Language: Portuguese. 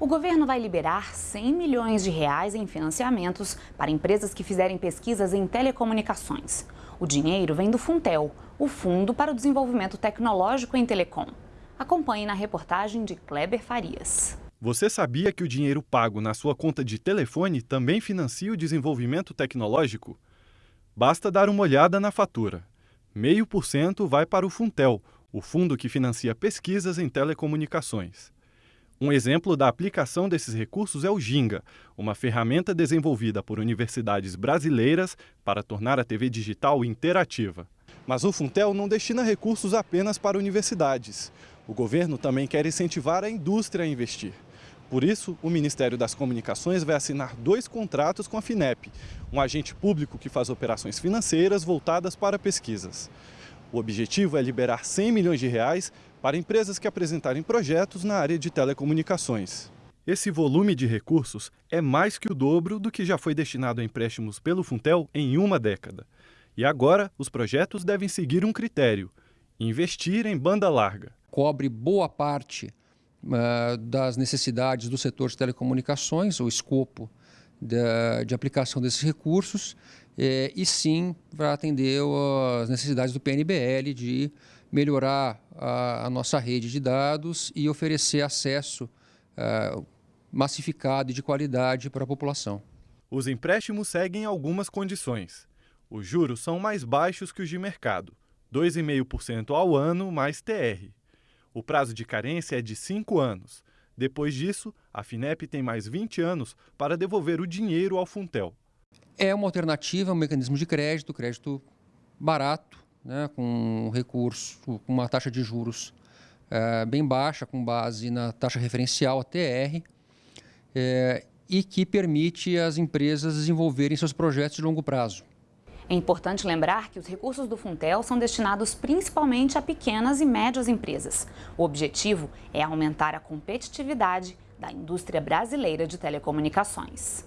O governo vai liberar 100 milhões de reais em financiamentos para empresas que fizerem pesquisas em telecomunicações. O dinheiro vem do Funtel, o Fundo para o Desenvolvimento Tecnológico em Telecom. Acompanhe na reportagem de Kleber Farias. Você sabia que o dinheiro pago na sua conta de telefone também financia o desenvolvimento tecnológico? Basta dar uma olhada na fatura. Meio por cento vai para o Funtel, o fundo que financia pesquisas em telecomunicações. Um exemplo da aplicação desses recursos é o Ginga, uma ferramenta desenvolvida por universidades brasileiras para tornar a TV digital interativa. Mas o Funtel não destina recursos apenas para universidades. O governo também quer incentivar a indústria a investir. Por isso, o Ministério das Comunicações vai assinar dois contratos com a FINEP, um agente público que faz operações financeiras voltadas para pesquisas. O objetivo é liberar 100 milhões de reais para empresas que apresentarem projetos na área de telecomunicações. Esse volume de recursos é mais que o dobro do que já foi destinado a empréstimos pelo Funtel em uma década. E agora, os projetos devem seguir um critério: investir em banda larga. Cobre boa parte uh, das necessidades do setor de telecomunicações, o escopo de, de aplicação desses recursos, eh, e sim para atender as necessidades do PNBL de melhorar a, a nossa rede de dados e oferecer acesso uh, massificado e de qualidade para a população. Os empréstimos seguem algumas condições. Os juros são mais baixos que os de mercado, 2,5% ao ano mais TR. O prazo de carência é de 5 anos. Depois disso, a FINEP tem mais 20 anos para devolver o dinheiro ao Funtel. É uma alternativa, um mecanismo de crédito, crédito barato, né, com recurso, com uma taxa de juros é, bem baixa, com base na taxa referencial, a TR, é, e que permite às empresas desenvolverem seus projetos de longo prazo. É importante lembrar que os recursos do Funtel são destinados principalmente a pequenas e médias empresas. O objetivo é aumentar a competitividade da indústria brasileira de telecomunicações.